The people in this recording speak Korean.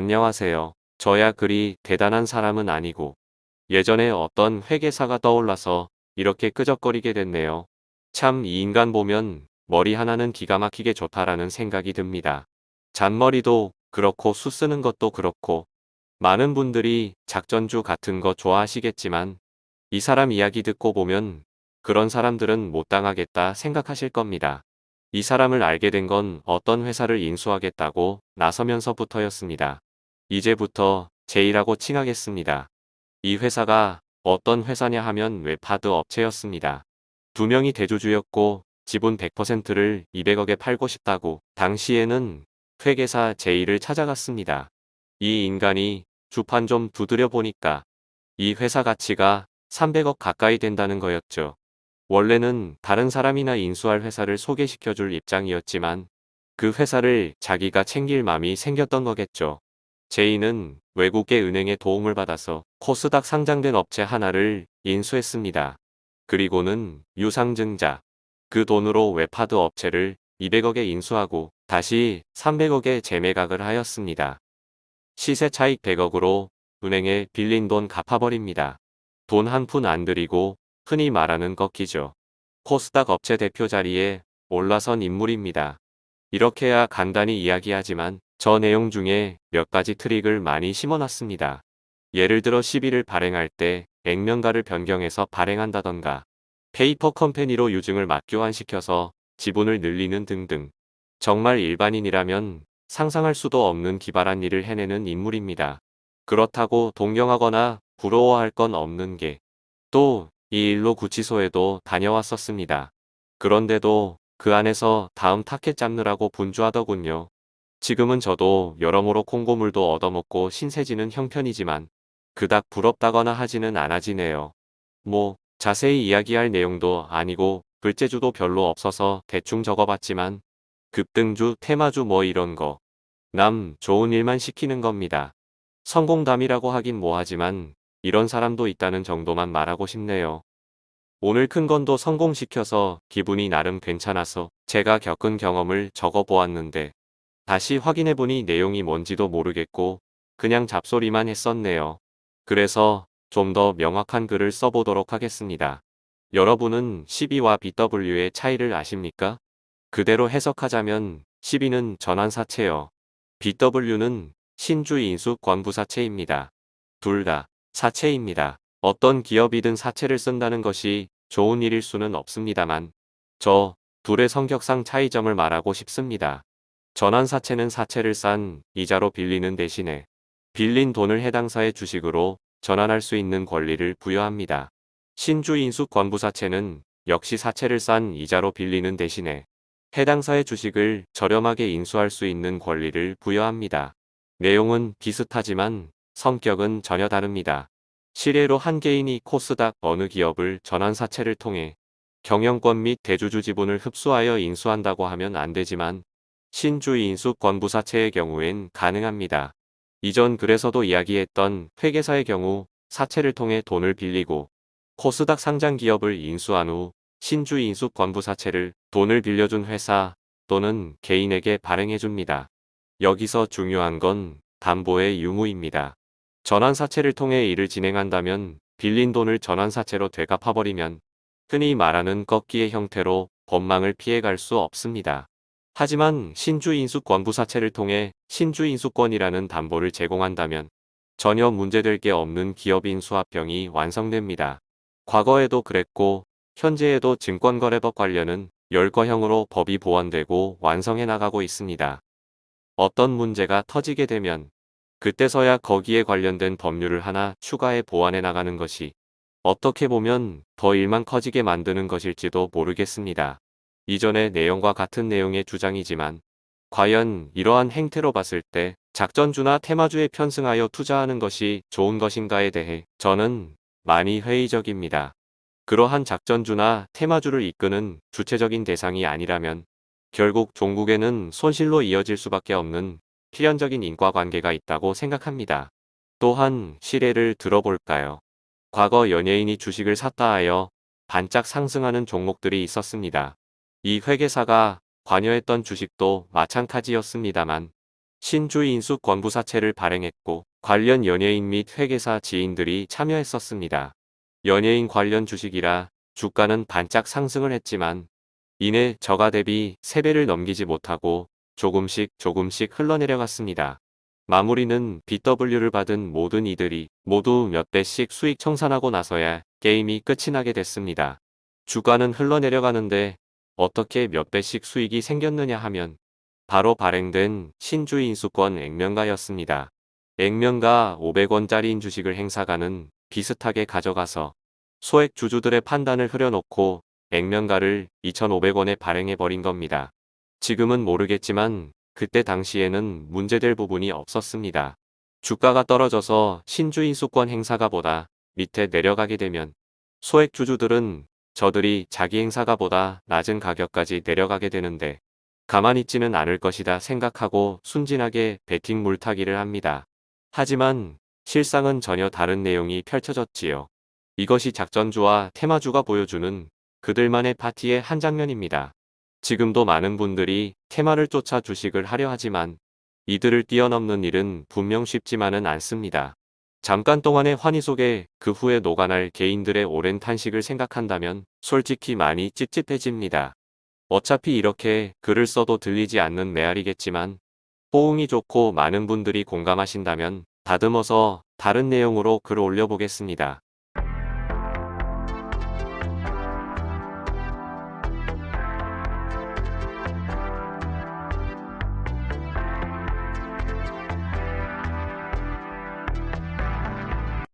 안녕하세요. 저야 그리 대단한 사람은 아니고 예전에 어떤 회계사가 떠올라서 이렇게 끄적거리게 됐네요. 참 이 인간 보면 머리 하나는 기가 막히게 좋다라는 생각이 듭니다. 잔머리도 그렇고 수 쓰는 것도 그렇고 많은 분들이 작전주 같은 거 좋아하시겠지만 이 사람 이야기 듣고 보면 그런 사람들은 못 당하겠다 생각하실 겁니다. 이 사람을 알게 된 건 어떤 회사를 인수하겠다고 나서면서부터였습니다. 이제부터 제이라고 칭하겠습니다. 이 회사가 어떤 회사냐 하면 웹하드 업체였습니다. 두 명이 대주주였고 지분 100%를 200억에 팔고 싶다고 당시에는 회계사 제이를 찾아갔습니다. 이 인간이 주판 좀 두드려 보니까 이 회사 가치가 300억 가까이 된다는 거였죠. 원래는 다른 사람이나 인수할 회사를 소개시켜줄 입장이었지만 그 회사를 자기가 챙길 맘이 생겼던 거겠죠. 제이는 외국의 은행의 도움을 받아서 코스닥 상장된 업체 하나를 인수했습니다. 그리고는 유상증자, 그 돈으로 웹하드 업체를 200억에 인수하고 다시 300억에 재매각을 하였습니다. 시세 차익 100억으로 은행에 빌린 돈 갚아버립니다. 돈 한 푼 안 들이고 흔히 말하는 꺾기죠. 코스닥 업체 대표 자리에 올라선 인물입니다. 이렇게야 간단히 이야기하지만 저 내용 중에 몇 가지 트릭을 많이 심어놨습니다. 예를 들어 CB를 발행할 때 액면가를 변경해서 발행한다던가 페이퍼 컴퍼니로 유증을 맞교환시켜서 지분을 늘리는 등등 정말 일반인이라면 상상할 수도 없는 기발한 일을 해내는 인물입니다. 그렇다고 동경하거나 부러워할 건 없는 게 또 이 일로 구치소에도 다녀왔었습니다. 그런데도 그 안에서 다음 타켓 잡느라고 분주하더군요. 지금은 저도 여러모로 콩고물도 얻어먹고 신세지는 형편이지만 그닥 부럽다거나 하지는 않아지네요. 뭐 자세히 이야기할 내용도 아니고 글재주도 별로 없어서 대충 적어봤지만 급등주, 테마주 뭐 이런 거. 남 좋은 일만 시키는 겁니다. 성공담이라고 하긴 뭐하지만 이런 사람도 있다는 정도만 말하고 싶네요. 오늘 큰 건도 성공시켜서 기분이 나름 괜찮아서 제가 겪은 경험을 적어보았는데 다시 확인해보니 내용이 뭔지도 모르겠고 그냥 잡소리만 했었네요. 그래서 좀 더 명확한 글을 써보도록 하겠습니다. 여러분은 12와 BW의 차이를 아십니까? 그대로 해석하자면 12는 전환사채요. BW는 신주인수 권부사채입니다. 둘 다 사채입니다. 어떤 기업이든 사채를 쓴다는 것이 좋은 일일 수는 없습니다만 저 둘의 성격상 차이점을 말하고 싶습니다. 전환사채는 사채를 싼 이자로 빌리는 대신에 빌린 돈을 해당사의 주식으로 전환할 수 있는 권리를 부여합니다. 신주인수 권부사채는 역시 사채를 싼 이자로 빌리는 대신에 해당사의 주식을 저렴하게 인수할 수 있는 권리를 부여합니다. 내용은 비슷하지만 성격은 전혀 다릅니다. 실례로 한 개인이 코스닥 어느 기업을 전환사채를 통해 경영권 및 대주주 지분을 흡수하여 인수한다고 하면 안 되지만 신주의 인수 권부사채의 경우엔 가능합니다. 이전 글에서도 이야기했던 회계사의 경우 사채를 통해 돈을 빌리고 코스닥 상장 기업을 인수한 후 신주 인수 권부사채를 돈을 빌려준 회사 또는 개인에게 발행해줍니다. 여기서 중요한 건 담보의 유무입니다. 전환사채를 통해 일을 진행한다면 빌린 돈을 전환사채로 되갚아버리면 흔히 말하는 꺾기의 형태로 법망을 피해갈 수 없습니다. 하지만 신주인수 권 부사채를 통해 신주인수권이라는 담보를 제공한다면 전혀 문제될 게 없는 기업인 수합병이 완성됩니다. 과거에도 그랬고 현재에도 증권거래법 관련은 열거형으로 법이 보완되고 완성해 나가고 있습니다. 어떤 문제가 터지게 되면 그때서야 거기에 관련된 법률을 하나 추가해 보완해 나가는 것이 어떻게 보면 더 일만 커지게 만드는 것일지도 모르겠습니다. 이전의 내용과 같은 내용의 주장이지만 과연 이러한 행태로 봤을 때 작전주나 테마주에 편승하여 투자하는 것이 좋은 것인가에 대해 저는 많이 회의적입니다. 그러한 작전주나 테마주를 이끄는 주체적인 대상이 아니라면 결국 종국에는 손실로 이어질 수밖에 없는 필연적인 인과관계가 있다고 생각합니다. 또한 시례를 들어볼까요? 과거 연예인이 주식을 샀다 하여 반짝 상승하는 종목들이 있었습니다. 이 회계사가 관여했던 주식도 마찬가지였습니다만 신주의 인수 권부사채를 발행했고 관련 연예인 및 회계사 지인들이 참여했었습니다. 연예인 관련 주식이라 주가는 반짝 상승을 했지만 이내 저가 대비 3배를 넘기지 못하고 조금씩 조금씩 흘러내려갔습니다. 마무리는 BW를 받은 모든 이들이 모두 몇 배씩 수익 청산하고 나서야 게임이 끝이 나게 됐습니다. 주가는 흘러내려가는데 어떻게 몇 배씩 수익이 생겼느냐 하면 바로 발행된 신주의 인수권 액면가였습니다. 액면가 500원짜리인 주식을 행사가는 비슷하게 가져가서 소액 주주들의 판단을 흐려놓고 액면가를 2,500원에 발행해버린 겁니다. 지금은 모르겠지만 그때 당시에는 문제될 부분이 없었습니다. 주가가 떨어져서 신주인수권 행사가 보다 밑에 내려가게 되면 소액 주주들은 저들이 자기 행사가보다 낮은 가격까지 내려가게 되는데 가만히 있지는 않을 것이다 생각하고 순진하게 베팅 물타기를 합니다. 하지만 실상은 전혀 다른 내용이 펼쳐졌지요. 이것이 작전주와 테마주가 보여주는 그들만의 파티의 한 장면입니다. 지금도 많은 분들이 테마를 쫓아 주식을 하려 하지만 이들을 뛰어넘는 일은 분명 쉽지만은 않습니다. 잠깐 동안의 환희 속에 그 후에 녹아날 개인들의 오랜 탄식을 생각한다면 솔직히 많이 찝찝해집니다. 어차피 이렇게 글을 써도 들리지 않는 메아리겠지만 호응이 좋고 많은 분들이 공감하신다면 다듬어서 다른 내용으로 글 올려보겠습니다.